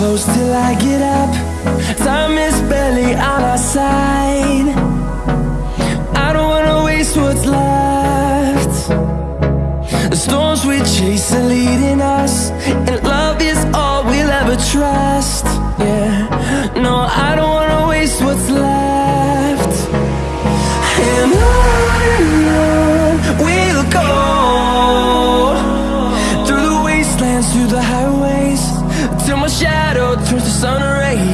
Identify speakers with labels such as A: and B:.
A: close till I get up. Time is barely on our side. I don't wanna waste what's left. The storms we chase are leading us sideways Till my shadow turns to sun rays.